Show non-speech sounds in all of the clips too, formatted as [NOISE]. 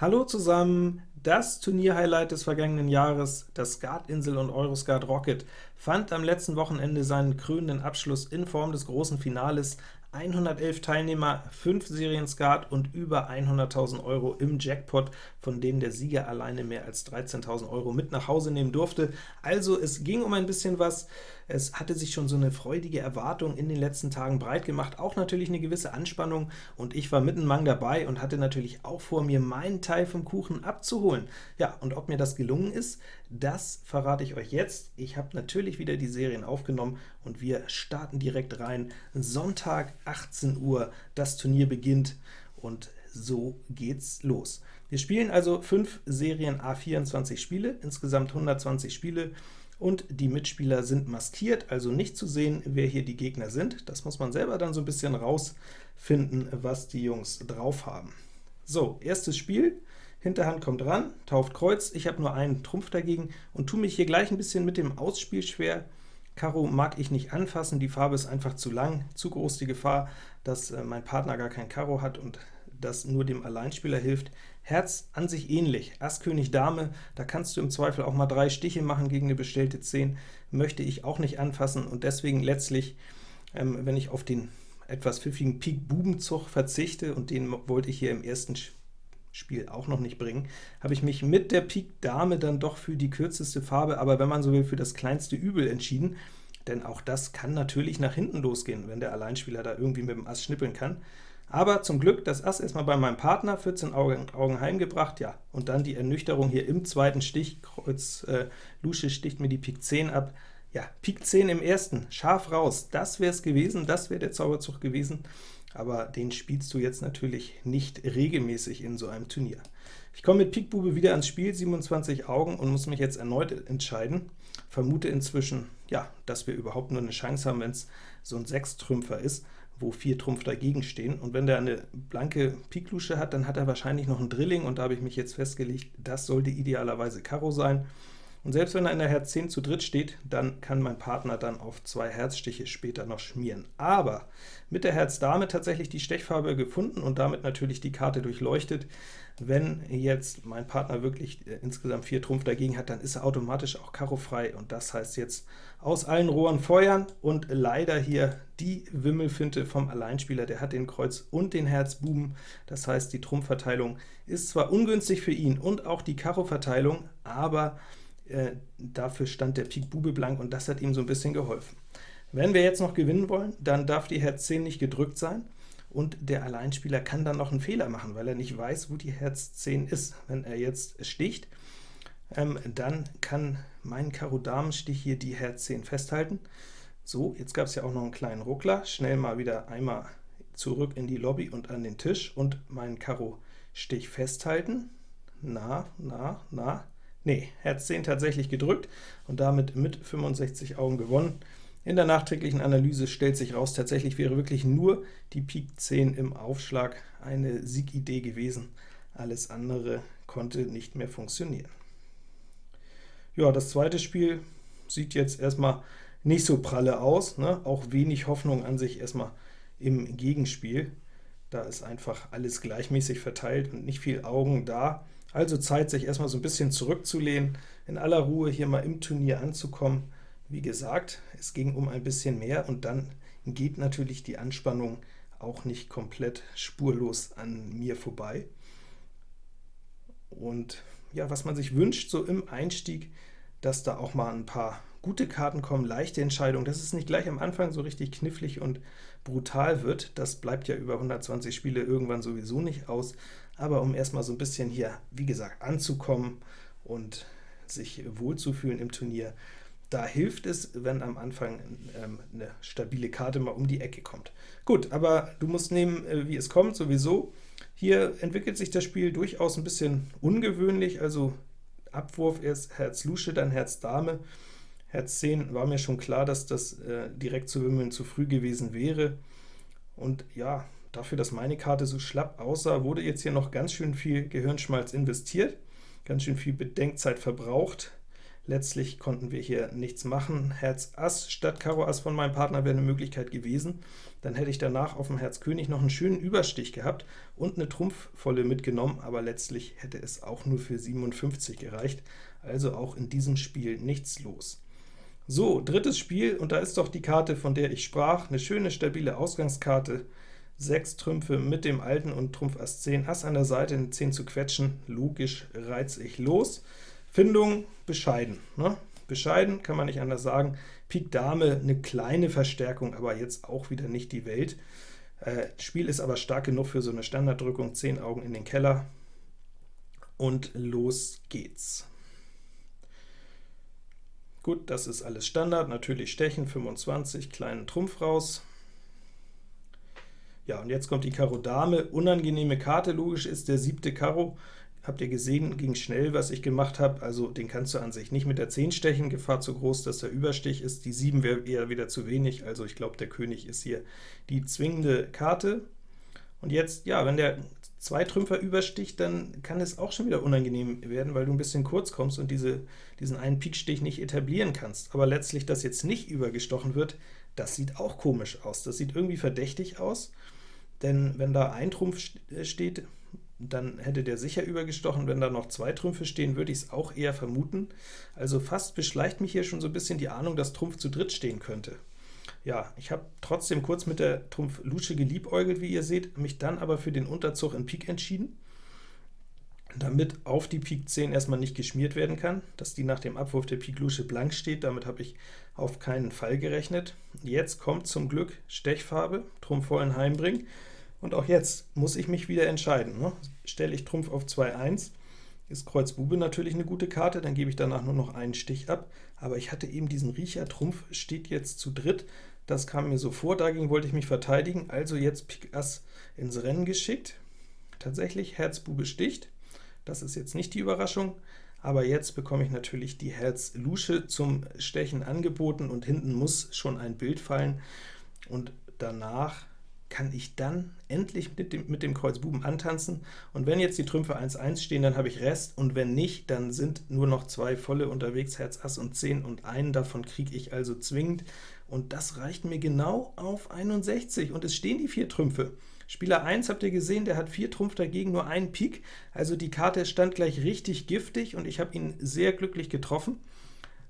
Hallo zusammen! Das Turnierhighlight des vergangenen Jahres, das Skatinsel und Euroskat Rocket, fand am letzten Wochenende seinen krönenden Abschluss in Form des großen Finales 111 Teilnehmer, 5 Serien Skat und über 100.000 Euro im Jackpot, von denen der Sieger alleine mehr als 13.000 Euro mit nach Hause nehmen durfte. Also es ging um ein bisschen was, es hatte sich schon so eine freudige Erwartung in den letzten Tagen breit gemacht, auch natürlich eine gewisse Anspannung, und ich war mitten Mang dabei und hatte natürlich auch vor, mir meinen Teil vom Kuchen abzuholen. Ja, und ob mir das gelungen ist, das verrate ich euch jetzt. Ich habe natürlich wieder die Serien aufgenommen, und wir starten direkt rein. Sonntag, 18 Uhr, das Turnier beginnt, und so geht's los. Wir spielen also 5 Serien A24 Spiele, insgesamt 120 Spiele, und die Mitspieler sind maskiert, also nicht zu sehen, wer hier die Gegner sind. Das muss man selber dann so ein bisschen rausfinden, was die Jungs drauf haben. So, erstes Spiel, Hinterhand kommt ran, tauft Kreuz, ich habe nur einen Trumpf dagegen und tue mich hier gleich ein bisschen mit dem Ausspiel schwer. Karo mag ich nicht anfassen, die Farbe ist einfach zu lang, zu groß die Gefahr, dass äh, mein Partner gar kein Karo hat und das nur dem Alleinspieler hilft. Herz an sich ähnlich, Ass, König, Dame, da kannst du im Zweifel auch mal drei Stiche machen gegen eine bestellte 10, möchte ich auch nicht anfassen, und deswegen letztlich, ähm, wenn ich auf den etwas pfiffigen Pik-Bubenzug verzichte, und den wollte ich hier im ersten Spiel auch noch nicht bringen, habe ich mich mit der Pik Dame dann doch für die kürzeste Farbe, aber wenn man so will, für das kleinste Übel entschieden, denn auch das kann natürlich nach hinten losgehen, wenn der Alleinspieler da irgendwie mit dem Ass schnippeln kann. Aber zum Glück das Ass erstmal bei meinem Partner, 14 Augen, Augen heimgebracht, ja, und dann die Ernüchterung hier im zweiten Stich, Kreuz äh, Lusche sticht mir die Pik 10 ab, ja, Pik 10 im ersten, scharf raus, das wäre es gewesen, das wäre der Zauberzug gewesen, aber den spielst du jetzt natürlich nicht regelmäßig in so einem Turnier. Ich komme mit Pik Bube wieder ans Spiel, 27 Augen, und muss mich jetzt erneut entscheiden. Vermute inzwischen, ja, dass wir überhaupt nur eine Chance haben, wenn es so ein Sechstrümpfer ist, wo vier Trumpf dagegen stehen. Und wenn der eine blanke Piklusche hat, dann hat er wahrscheinlich noch ein Drilling, und da habe ich mich jetzt festgelegt, das sollte idealerweise Karo sein. Und selbst wenn er in der Herz 10 zu dritt steht, dann kann mein Partner dann auf zwei Herzstiche später noch schmieren. Aber mit der Herz Dame tatsächlich die Stechfarbe gefunden und damit natürlich die Karte durchleuchtet. Wenn jetzt mein Partner wirklich äh, insgesamt vier Trumpf dagegen hat, dann ist er automatisch auch Karo frei, und das heißt jetzt aus allen Rohren feuern, und leider hier die Wimmelfinte vom Alleinspieler, der hat den Kreuz und den Herz Buben, das heißt die Trumpfverteilung ist zwar ungünstig für ihn und auch die Karo-Verteilung, aber äh, dafür stand der Pik Bube blank, und das hat ihm so ein bisschen geholfen. Wenn wir jetzt noch gewinnen wollen, dann darf die Herz 10 nicht gedrückt sein, und der Alleinspieler kann dann noch einen Fehler machen, weil er nicht weiß, wo die Herz 10 ist. Wenn er jetzt sticht, ähm, dann kann mein Karo-Damen-Stich hier die Herz 10 festhalten. So, jetzt gab es ja auch noch einen kleinen Ruckler. Schnell mal wieder einmal zurück in die Lobby und an den Tisch und meinen Karo-Stich festhalten. Na, na, na, Nee, Herz 10 tatsächlich gedrückt und damit mit 65 Augen gewonnen. In der nachträglichen Analyse stellt sich raus, tatsächlich wäre wirklich nur die Pik 10 im Aufschlag eine Siegidee gewesen. Alles andere konnte nicht mehr funktionieren. Ja, das zweite Spiel sieht jetzt erstmal nicht so pralle aus, ne? auch wenig Hoffnung an sich erstmal im Gegenspiel. Da ist einfach alles gleichmäßig verteilt und nicht viel Augen da. Also Zeit, sich erstmal so ein bisschen zurückzulehnen, in aller Ruhe hier mal im Turnier anzukommen. Wie gesagt, es ging um ein bisschen mehr, und dann geht natürlich die Anspannung auch nicht komplett spurlos an mir vorbei. Und ja, was man sich wünscht, so im Einstieg, dass da auch mal ein paar gute Karten kommen, leichte Entscheidungen, dass es nicht gleich am Anfang so richtig knifflig und brutal wird. Das bleibt ja über 120 Spiele irgendwann sowieso nicht aus, aber um erstmal so ein bisschen hier, wie gesagt, anzukommen und sich wohlzufühlen im Turnier, da hilft es, wenn am Anfang ähm, eine stabile Karte mal um die Ecke kommt. Gut, aber du musst nehmen, äh, wie es kommt, sowieso. Hier entwickelt sich das Spiel durchaus ein bisschen ungewöhnlich, also Abwurf erst Herz Lusche, dann Herz Dame. Herz 10 war mir schon klar, dass das äh, direkt zu wimmeln zu früh gewesen wäre. Und ja, Dafür, dass meine Karte so schlapp aussah, wurde jetzt hier noch ganz schön viel Gehirnschmalz investiert, ganz schön viel Bedenkzeit verbraucht. Letztlich konnten wir hier nichts machen. Herz Ass statt Karo Ass von meinem Partner wäre eine Möglichkeit gewesen. Dann hätte ich danach auf dem Herz König noch einen schönen Überstich gehabt und eine Trumpfvolle mitgenommen, aber letztlich hätte es auch nur für 57 gereicht. Also auch in diesem Spiel nichts los. So, drittes Spiel, und da ist doch die Karte, von der ich sprach, eine schöne, stabile Ausgangskarte. Sechs Trümpfe mit dem alten und Trumpf Ass 10, Ass an der Seite, eine 10 zu quetschen, logisch reiz ich los. Findung bescheiden. Ne? Bescheiden kann man nicht anders sagen. Pik Dame eine kleine Verstärkung, aber jetzt auch wieder nicht die Welt. Äh, Spiel ist aber stark genug für so eine Standarddrückung, 10 Augen in den Keller, und los geht's. Gut, das ist alles Standard, natürlich Stechen, 25, kleinen Trumpf raus. Ja, und jetzt kommt die Karo Dame, unangenehme Karte, logisch ist der siebte Karo, Habt ihr gesehen, ging schnell, was ich gemacht habe, also den kannst du an sich nicht mit der 10 stechen, Gefahr zu groß, dass der Überstich ist, die 7 wäre eher wieder zu wenig, also ich glaube, der König ist hier die zwingende Karte. Und jetzt, ja, wenn der zwei Trümpfer übersticht, dann kann es auch schon wieder unangenehm werden, weil du ein bisschen kurz kommst und diese, diesen einen Pikstich nicht etablieren kannst. Aber letztlich, dass jetzt nicht übergestochen wird, das sieht auch komisch aus. Das sieht irgendwie verdächtig aus, denn wenn da ein Trumpf steht, dann hätte der sicher übergestochen. Wenn da noch zwei Trümpfe stehen, würde ich es auch eher vermuten. Also fast beschleicht mich hier schon so ein bisschen die Ahnung, dass Trumpf zu dritt stehen könnte. Ja, ich habe trotzdem kurz mit der Trumpf Lusche geliebäugelt, wie ihr seht, mich dann aber für den Unterzug in Pik entschieden, damit auf die Pik 10 erstmal nicht geschmiert werden kann, dass die nach dem Abwurf der Pik Lusche blank steht, damit habe ich auf keinen Fall gerechnet. Jetzt kommt zum Glück Stechfarbe, Trumpf vollen heimbringen, und auch jetzt muss ich mich wieder entscheiden. Ne? Stelle ich Trumpf auf 2-1, ist Kreuz Bube natürlich eine gute Karte, dann gebe ich danach nur noch einen Stich ab, aber ich hatte eben diesen Riecher, Trumpf steht jetzt zu dritt, das kam mir so vor, dagegen wollte ich mich verteidigen, also jetzt Pik Ass ins Rennen geschickt. Tatsächlich Herz Bube sticht, das ist jetzt nicht die Überraschung, aber jetzt bekomme ich natürlich die Herz Lusche zum Stechen angeboten, und hinten muss schon ein Bild fallen, und danach kann ich dann endlich mit dem, mit dem Kreuz Buben antanzen, und wenn jetzt die Trümpfe 1-1 stehen, dann habe ich Rest, und wenn nicht, dann sind nur noch zwei volle unterwegs, Herz Ass und 10, und einen davon kriege ich also zwingend, und das reicht mir genau auf 61, und es stehen die vier Trümpfe. Spieler 1 habt ihr gesehen, der hat vier Trumpf dagegen, nur einen Pik, also die Karte stand gleich richtig giftig, und ich habe ihn sehr glücklich getroffen.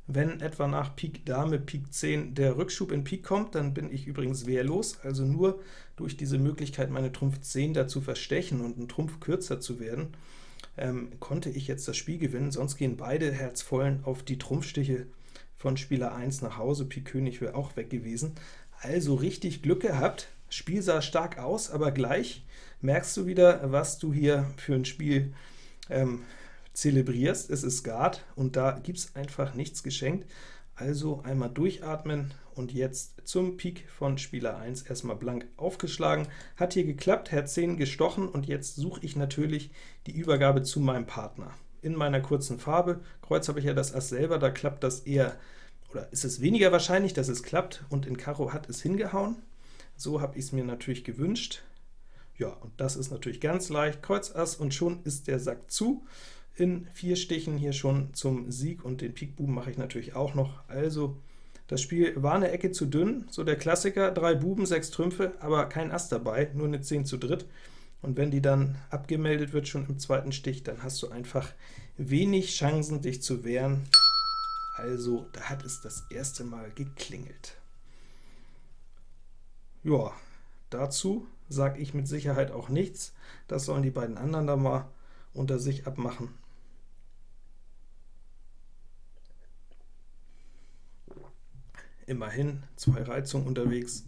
Wenn etwa nach Pik Dame, Pik 10 der Rückschub in Pik kommt, dann bin ich übrigens wehrlos, also nur durch diese Möglichkeit, meine Trumpf 10 dazu verstechen und einen Trumpf kürzer zu werden, ähm, konnte ich jetzt das Spiel gewinnen, sonst gehen beide Herzvollen auf die Trumpfstiche von Spieler 1 nach Hause, Pik König wäre auch weg gewesen. Also richtig Glück gehabt, Spiel sah stark aus, aber gleich merkst du wieder, was du hier für ein Spiel ähm, zelebrierst, es ist Skat, und da gibt es einfach nichts geschenkt. Also einmal durchatmen und jetzt zum Pik von Spieler 1 erstmal blank aufgeschlagen. Hat hier geklappt, Herz 10 gestochen, und jetzt suche ich natürlich die Übergabe zu meinem Partner. In meiner kurzen Farbe, Kreuz habe ich ja das Ass selber, da klappt das eher, oder ist es weniger wahrscheinlich, dass es klappt, und in Karo hat es hingehauen. So habe ich es mir natürlich gewünscht. Ja, und das ist natürlich ganz leicht, Kreuz Ass, und schon ist der Sack zu in vier Stichen hier schon zum Sieg, und den Pik Buben mache ich natürlich auch noch. Also das Spiel war eine Ecke zu dünn, so der Klassiker, drei Buben, sechs Trümpfe, aber kein Ass dabei, nur eine 10 zu dritt. Und wenn die dann abgemeldet wird, schon im zweiten Stich, dann hast du einfach wenig Chancen, dich zu wehren. Also, da hat es das erste Mal geklingelt. Ja, dazu sage ich mit Sicherheit auch nichts. Das sollen die beiden anderen da mal unter sich abmachen. Immerhin zwei Reizungen unterwegs.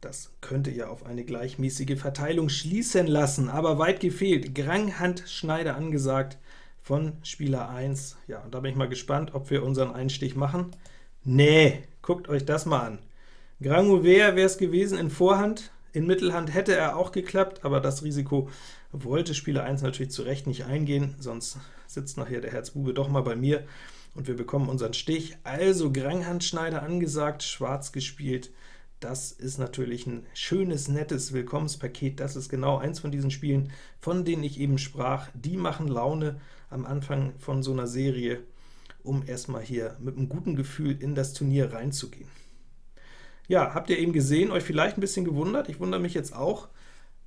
Das könnte ja auf eine gleichmäßige Verteilung schließen lassen, aber weit gefehlt. Granghandschneider angesagt von Spieler 1. Ja, und da bin ich mal gespannt, ob wir unseren Einstich machen. Nee, guckt euch das mal an. Grand Ouvert wäre es gewesen in Vorhand, in Mittelhand hätte er auch geklappt, aber das Risiko wollte Spieler 1 natürlich zu Recht nicht eingehen, sonst sitzt nachher der Herzbube doch mal bei mir und wir bekommen unseren Stich. Also Granghandschneider angesagt, schwarz gespielt, das ist natürlich ein schönes, nettes Willkommenspaket. Das ist genau eins von diesen Spielen, von denen ich eben sprach. Die machen Laune am Anfang von so einer Serie, um erstmal hier mit einem guten Gefühl in das Turnier reinzugehen. Ja, habt ihr eben gesehen, euch vielleicht ein bisschen gewundert, ich wundere mich jetzt auch.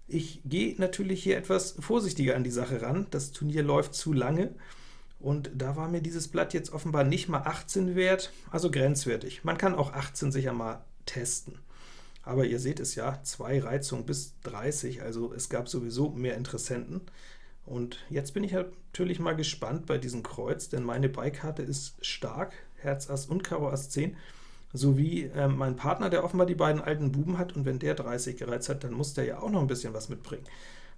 Ich gehe natürlich hier etwas vorsichtiger an die Sache ran, das Turnier läuft zu lange, und da war mir dieses Blatt jetzt offenbar nicht mal 18 wert, also grenzwertig. Man kann auch 18 sicher mal testen. Aber ihr seht es ja, zwei Reizungen bis 30, also es gab sowieso mehr Interessenten. Und jetzt bin ich natürlich mal gespannt bei diesem Kreuz, denn meine Beikarte ist stark, Herz Ass und Karo Ass 10, sowie äh, mein Partner, der offenbar die beiden alten Buben hat, und wenn der 30 gereizt hat, dann muss der ja auch noch ein bisschen was mitbringen.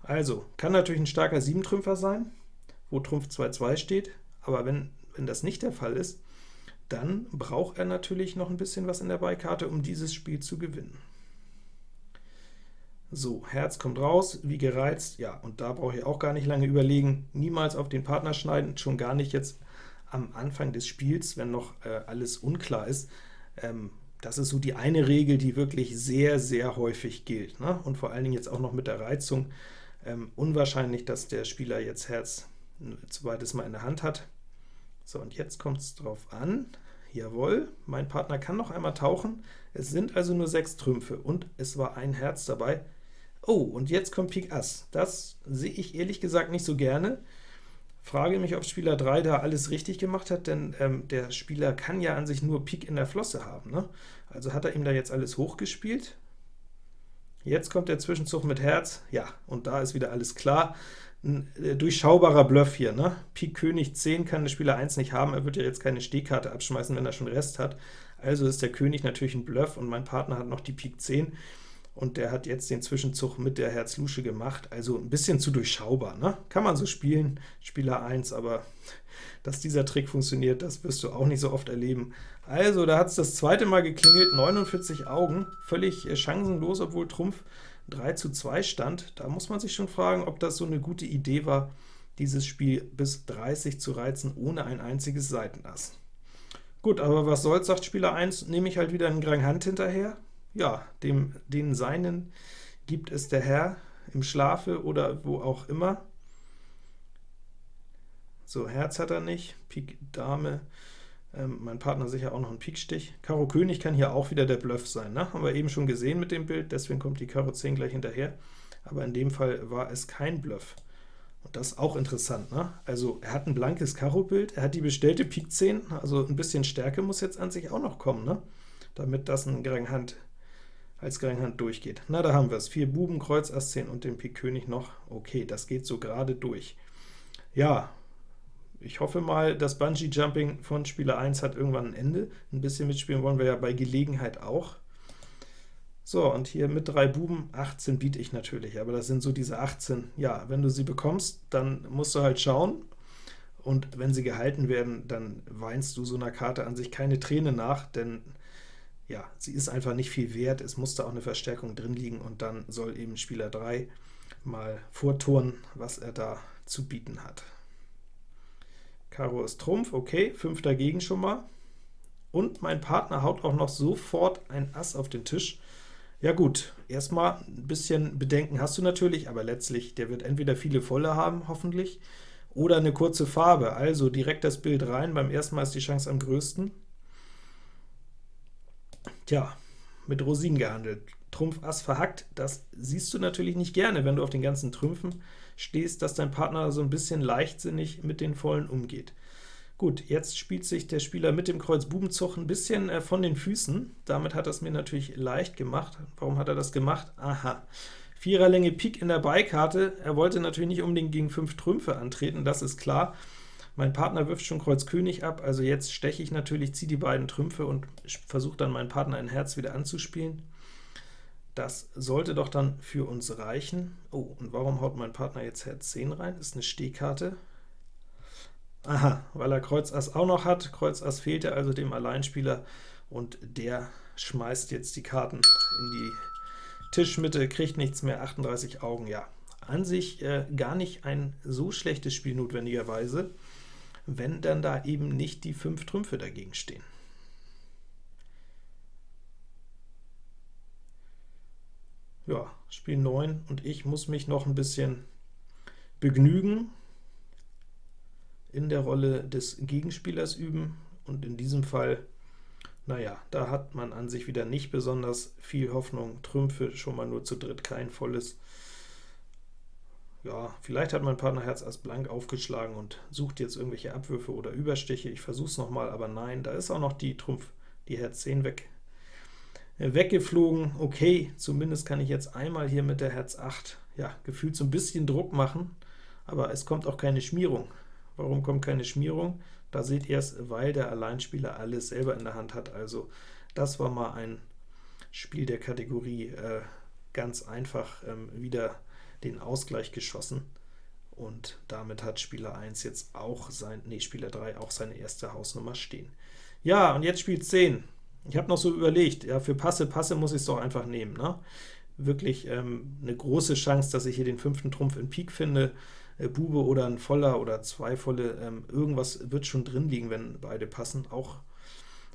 Also, kann natürlich ein starker 7-Trümpfer sein, wo Trumpf 2-2 steht, aber wenn, wenn das nicht der Fall ist, dann braucht er natürlich noch ein bisschen was in der Beikarte, um dieses Spiel zu gewinnen. So, Herz kommt raus, wie gereizt, ja, und da brauche ich auch gar nicht lange überlegen, niemals auf den Partner schneiden, schon gar nicht jetzt am Anfang des Spiels, wenn noch äh, alles unklar ist. Ähm, das ist so die eine Regel, die wirklich sehr, sehr häufig gilt, ne? und vor allen Dingen jetzt auch noch mit der Reizung. Ähm, unwahrscheinlich, dass der Spieler jetzt Herz ein zweites Mal in der Hand hat. So, und jetzt kommt es drauf an. Jawohl, mein Partner kann noch einmal tauchen. Es sind also nur sechs Trümpfe, und es war ein Herz dabei. Oh, und jetzt kommt Pik Ass. Das sehe ich ehrlich gesagt nicht so gerne. Frage mich, ob Spieler 3 da alles richtig gemacht hat, denn ähm, der Spieler kann ja an sich nur Pik in der Flosse haben. Ne? Also hat er ihm da jetzt alles hochgespielt. Jetzt kommt der Zwischenzug mit Herz. Ja, und da ist wieder alles klar. Ein äh, durchschaubarer Bluff hier. Ne? Pik König 10 kann der Spieler 1 nicht haben. Er wird ja jetzt keine Stehkarte abschmeißen, wenn er schon Rest hat. Also ist der König natürlich ein Bluff, und mein Partner hat noch die Pik 10 und der hat jetzt den Zwischenzug mit der Herz-Lusche gemacht, also ein bisschen zu durchschaubar. Ne? Kann man so spielen, Spieler 1, aber dass dieser Trick funktioniert, das wirst du auch nicht so oft erleben. Also, da hat es das zweite Mal geklingelt, 49 Augen, völlig äh, chancenlos, obwohl Trumpf 3 zu 2 stand. Da muss man sich schon fragen, ob das so eine gute Idee war, dieses Spiel bis 30 zu reizen, ohne ein einziges Seitenass. Gut, aber was soll's, sagt Spieler 1, nehme ich halt wieder einen Grand Hand hinterher, ja, dem, den Seinen gibt es der Herr im Schlafe oder wo auch immer. So, Herz hat er nicht, Pik Dame, ähm, mein Partner sicher auch noch ein Pikstich. Karo König kann hier auch wieder der Bluff sein, ne? haben wir eben schon gesehen mit dem Bild, deswegen kommt die Karo 10 gleich hinterher, aber in dem Fall war es kein Bluff. Und das ist auch interessant, ne? Also er hat ein blankes Karo-Bild, er hat die bestellte Pik 10, also ein bisschen Stärke muss jetzt an sich auch noch kommen, ne? damit das ein Hand als Geringhand durchgeht. Na, da haben wir es. Vier Buben, Kreuz, Ass 10 und den Pik König noch. Okay, das geht so gerade durch. Ja, ich hoffe mal, das Bungee-Jumping von Spieler 1 hat irgendwann ein Ende. Ein bisschen mitspielen wollen wir ja bei Gelegenheit auch. So, und hier mit drei Buben, 18 biete ich natürlich, aber das sind so diese 18. Ja, wenn du sie bekommst, dann musst du halt schauen, und wenn sie gehalten werden, dann weinst du so einer Karte an sich keine Träne nach, denn ja, sie ist einfach nicht viel wert, es musste auch eine Verstärkung drin liegen, und dann soll eben Spieler 3 mal vorturnen, was er da zu bieten hat. Karo ist Trumpf, okay, 5 dagegen schon mal. Und mein Partner haut auch noch sofort ein Ass auf den Tisch. Ja gut, erstmal ein bisschen Bedenken hast du natürlich, aber letztlich, der wird entweder viele volle haben, hoffentlich, oder eine kurze Farbe, also direkt das Bild rein, beim ersten Mal ist die Chance am größten. Tja, mit Rosinen gehandelt. Trumpf Ass verhackt, das siehst du natürlich nicht gerne, wenn du auf den ganzen Trümpfen stehst, dass dein Partner so ein bisschen leichtsinnig mit den Vollen umgeht. Gut, jetzt spielt sich der Spieler mit dem Kreuz Bubenzug ein bisschen äh, von den Füßen. Damit hat er es mir natürlich leicht gemacht. Warum hat er das gemacht? Aha, Viererlänge Pik in der Beikarte. Er wollte natürlich nicht unbedingt gegen 5 Trümpfe antreten, das ist klar. Mein Partner wirft schon Kreuz König ab, also jetzt steche ich natürlich, ziehe die beiden Trümpfe und versuche dann meinen Partner ein Herz wieder anzuspielen. Das sollte doch dann für uns reichen. Oh, und warum haut mein Partner jetzt Herz 10 rein? Ist eine Stehkarte. Aha, weil er Kreuz Ass auch noch hat. Kreuz Ass fehlte also dem Alleinspieler, und der schmeißt jetzt die Karten in die Tischmitte, kriegt nichts mehr, 38 Augen, ja. An sich äh, gar nicht ein so schlechtes Spiel notwendigerweise wenn dann da eben nicht die 5 Trümpfe dagegen stehen. Ja, Spiel 9, und ich muss mich noch ein bisschen begnügen, in der Rolle des Gegenspielers üben, und in diesem Fall, naja, da hat man an sich wieder nicht besonders viel Hoffnung. Trümpfe schon mal nur zu dritt, kein volles. Ja, vielleicht hat mein Partner Herz Ass blank aufgeschlagen und sucht jetzt irgendwelche Abwürfe oder Überstiche. Ich versuche es nochmal, aber nein, da ist auch noch die Trumpf, die Herz 10 weg, weggeflogen. Okay, zumindest kann ich jetzt einmal hier mit der Herz 8, ja, gefühlt so ein bisschen Druck machen, aber es kommt auch keine Schmierung. Warum kommt keine Schmierung? Da seht ihr es, weil der Alleinspieler alles selber in der Hand hat. Also das war mal ein Spiel der Kategorie äh, ganz einfach ähm, wieder den Ausgleich geschossen. Und damit hat Spieler 1 jetzt auch sein, nee, Spieler 3 auch seine erste Hausnummer stehen. Ja, und jetzt Spiel 10. Ich habe noch so überlegt, ja, für Passe, Passe muss ich es doch einfach nehmen. Ne? Wirklich ähm, eine große Chance, dass ich hier den fünften Trumpf in Pik finde. Äh, Bube oder ein Voller oder zwei Volle, ähm, irgendwas wird schon drin liegen, wenn beide passen. Auch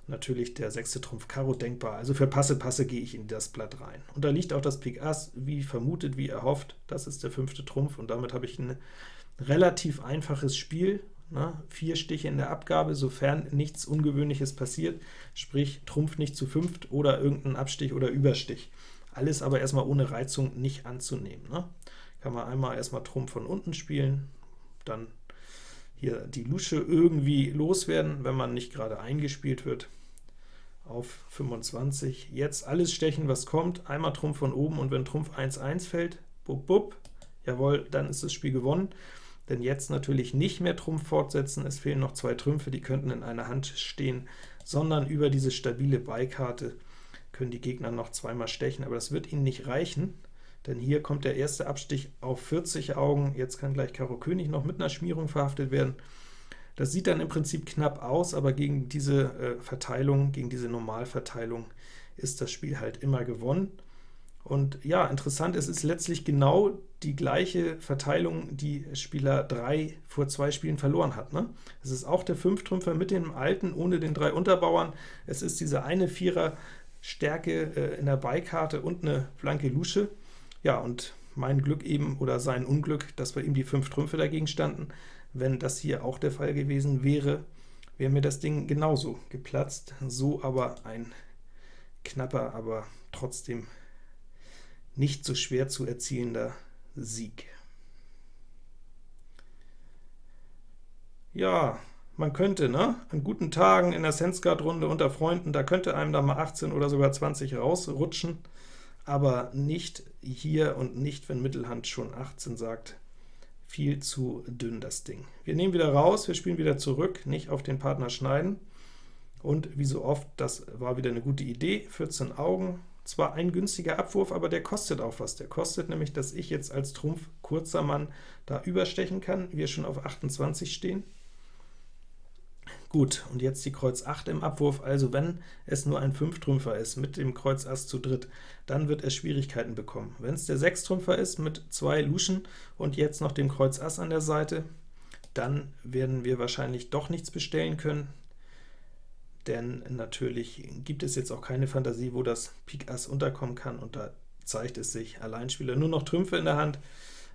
natürlich der sechste Trumpf Karo denkbar. Also für Passe, Passe gehe ich in das Blatt rein. Und da liegt auch das Pik Ass, wie vermutet, wie erhofft. Das ist der fünfte Trumpf, und damit habe ich ein relativ einfaches Spiel. Ne? Vier Stiche in der Abgabe, sofern nichts Ungewöhnliches passiert, sprich Trumpf nicht zu fünft oder irgendein Abstich oder Überstich. Alles aber erstmal ohne Reizung nicht anzunehmen. Ne? kann man einmal erstmal Trumpf von unten spielen, dann hier die Lusche irgendwie loswerden, wenn man nicht gerade eingespielt wird, auf 25. Jetzt alles stechen, was kommt, einmal Trumpf von oben, und wenn Trumpf 1-1 fällt, bub, bub, jawohl, dann ist das Spiel gewonnen. Denn jetzt natürlich nicht mehr Trumpf fortsetzen, es fehlen noch zwei Trümpfe, die könnten in einer Hand stehen, sondern über diese stabile Beikarte können die Gegner noch zweimal stechen, aber das wird ihnen nicht reichen, denn hier kommt der erste Abstich auf 40 Augen, jetzt kann gleich Karo König noch mit einer Schmierung verhaftet werden. Das sieht dann im Prinzip knapp aus, aber gegen diese äh, Verteilung, gegen diese Normalverteilung ist das Spiel halt immer gewonnen. Und ja, interessant, es ist letztlich genau die gleiche Verteilung, die Spieler 3 vor zwei Spielen verloren hat. Ne? Es ist auch der Fünftrümpfer mit dem alten, ohne den drei Unterbauern. Es ist diese eine Vierer Stärke äh, in der Beikarte und eine blanke Lusche. Ja, und mein Glück eben, oder sein Unglück, dass bei ihm die fünf Trümpfe dagegen standen. Wenn das hier auch der Fall gewesen wäre, wäre mir das Ding genauso geplatzt. So aber ein knapper, aber trotzdem nicht so schwer zu erzielender Sieg. Ja, man könnte, ne, an guten Tagen in der Sensguard-Runde unter Freunden, da könnte einem da mal 18 oder sogar 20 rausrutschen aber nicht hier und nicht, wenn Mittelhand schon 18 sagt. Viel zu dünn das Ding. Wir nehmen wieder raus, wir spielen wieder zurück, nicht auf den Partner schneiden. Und wie so oft, das war wieder eine gute Idee, 14 Augen, zwar ein günstiger Abwurf, aber der kostet auch was. Der kostet nämlich, dass ich jetzt als Trumpf kurzer Mann da überstechen kann, wir schon auf 28 stehen. Gut, und jetzt die Kreuz 8 im Abwurf, also wenn es nur ein Fünftrümpfer ist mit dem Kreuz Ass zu dritt, dann wird er Schwierigkeiten bekommen. Wenn es der Sechstrümpfer ist mit zwei Luschen und jetzt noch dem Kreuz Ass an der Seite, dann werden wir wahrscheinlich doch nichts bestellen können, denn natürlich gibt es jetzt auch keine Fantasie, wo das Pik Ass unterkommen kann, und da zeigt es sich, Alleinspieler nur noch Trümpfe in der Hand.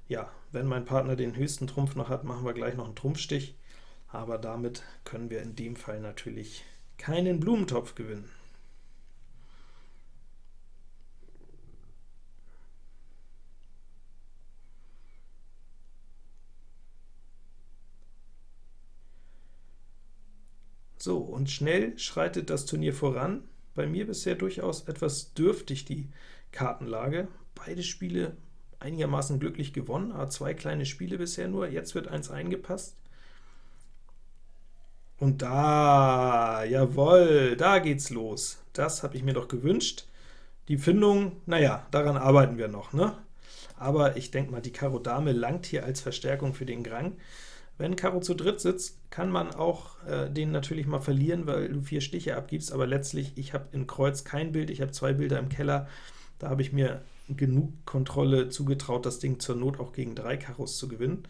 Ja, wenn mein Partner den höchsten Trumpf noch hat, machen wir gleich noch einen Trumpfstich aber damit können wir in dem Fall natürlich keinen Blumentopf gewinnen. So, und schnell schreitet das Turnier voran. Bei mir bisher durchaus etwas dürftig die Kartenlage. Beide Spiele einigermaßen glücklich gewonnen, aber zwei kleine Spiele bisher nur. Jetzt wird eins eingepasst. Und da, jawohl, da geht's los. Das habe ich mir doch gewünscht. Die Findung, naja, daran arbeiten wir noch, ne? Aber ich denke mal, die Karo Dame langt hier als Verstärkung für den Grang. Wenn Karo zu dritt sitzt, kann man auch äh, den natürlich mal verlieren, weil du vier Stiche abgibst, aber letztlich, ich habe in Kreuz kein Bild, ich habe zwei Bilder im Keller, da habe ich mir genug Kontrolle zugetraut, das Ding zur Not auch gegen drei Karos zu gewinnen.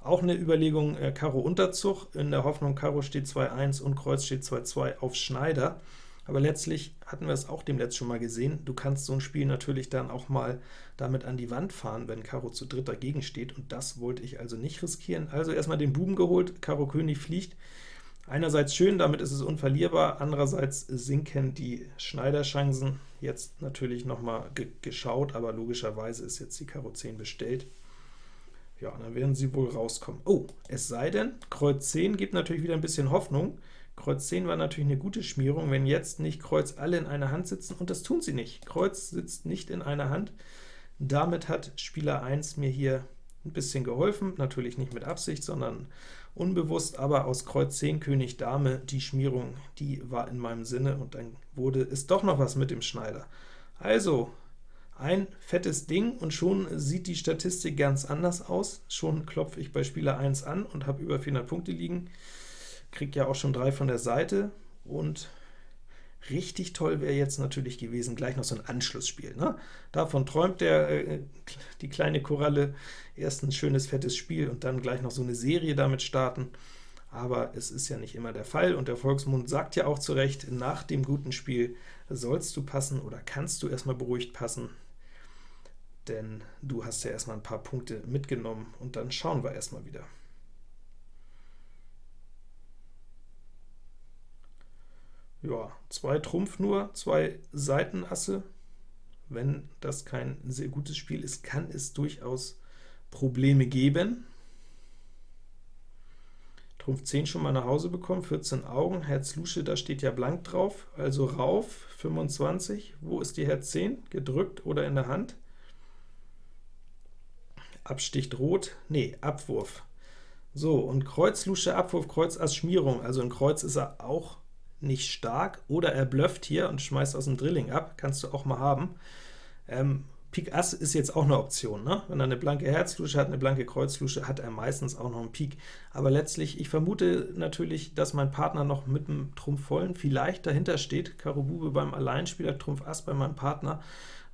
Auch eine Überlegung äh, Karo Unterzug, in der Hoffnung, Karo steht 2-1 und Kreuz steht 2-2 auf Schneider. Aber letztlich hatten wir es auch dem Letzt schon mal gesehen, du kannst so ein Spiel natürlich dann auch mal damit an die Wand fahren, wenn Karo zu dritt dagegen steht, und das wollte ich also nicht riskieren. Also erstmal den Buben geholt, Karo König fliegt, Einerseits schön, damit ist es unverlierbar, andererseits sinken die Schneiderchancen. Jetzt natürlich nochmal ge geschaut, aber logischerweise ist jetzt die Karo 10 bestellt. Ja, dann werden sie wohl rauskommen. Oh, es sei denn, Kreuz 10 gibt natürlich wieder ein bisschen Hoffnung. Kreuz 10 war natürlich eine gute Schmierung, wenn jetzt nicht Kreuz alle in einer Hand sitzen, und das tun sie nicht. Kreuz sitzt nicht in einer Hand. Damit hat Spieler 1 mir hier ein bisschen geholfen, natürlich nicht mit Absicht, sondern unbewusst, aber aus Kreuz 10 König Dame, die Schmierung, die war in meinem Sinne, und dann wurde es doch noch was mit dem Schneider. Also, ein fettes Ding, und schon sieht die Statistik ganz anders aus. Schon klopfe ich bei Spieler 1 an und habe über 400 Punkte liegen, kriege ja auch schon drei von der Seite, und Richtig toll wäre jetzt natürlich gewesen, gleich noch so ein Anschlussspiel. Ne? Davon träumt der, äh, die kleine Koralle, erst ein schönes, fettes Spiel und dann gleich noch so eine Serie damit starten. Aber es ist ja nicht immer der Fall, und der Volksmund sagt ja auch zu Recht, nach dem guten Spiel sollst du passen oder kannst du erstmal beruhigt passen, denn du hast ja erstmal ein paar Punkte mitgenommen, und dann schauen wir erstmal wieder. Ja, zwei Trumpf nur, zwei Seitenasse. Wenn das kein sehr gutes Spiel ist, kann es durchaus Probleme geben. Trumpf 10 schon mal nach Hause bekommen, 14 Augen, Herz Lusche, da steht ja blank drauf, also rauf, 25. Wo ist die Herz 10? Gedrückt oder in der Hand? Absticht Rot? Nee, Abwurf. So, und Kreuz, Lusche, Abwurf, Kreuz, Ass, Schmierung, also in Kreuz ist er auch nicht stark, oder er blufft hier und schmeißt aus dem Drilling ab, kannst du auch mal haben. Ähm, Pik Ass ist jetzt auch eine Option. Ne? Wenn er eine blanke Herzlusche hat, eine blanke Kreuzlusche, hat er meistens auch noch einen Pik. Aber letztlich, ich vermute natürlich, dass mein Partner noch mit dem Trumpf vollen vielleicht dahinter steht. Karo Bube beim Alleinspieler, Trumpf Ass bei meinem Partner.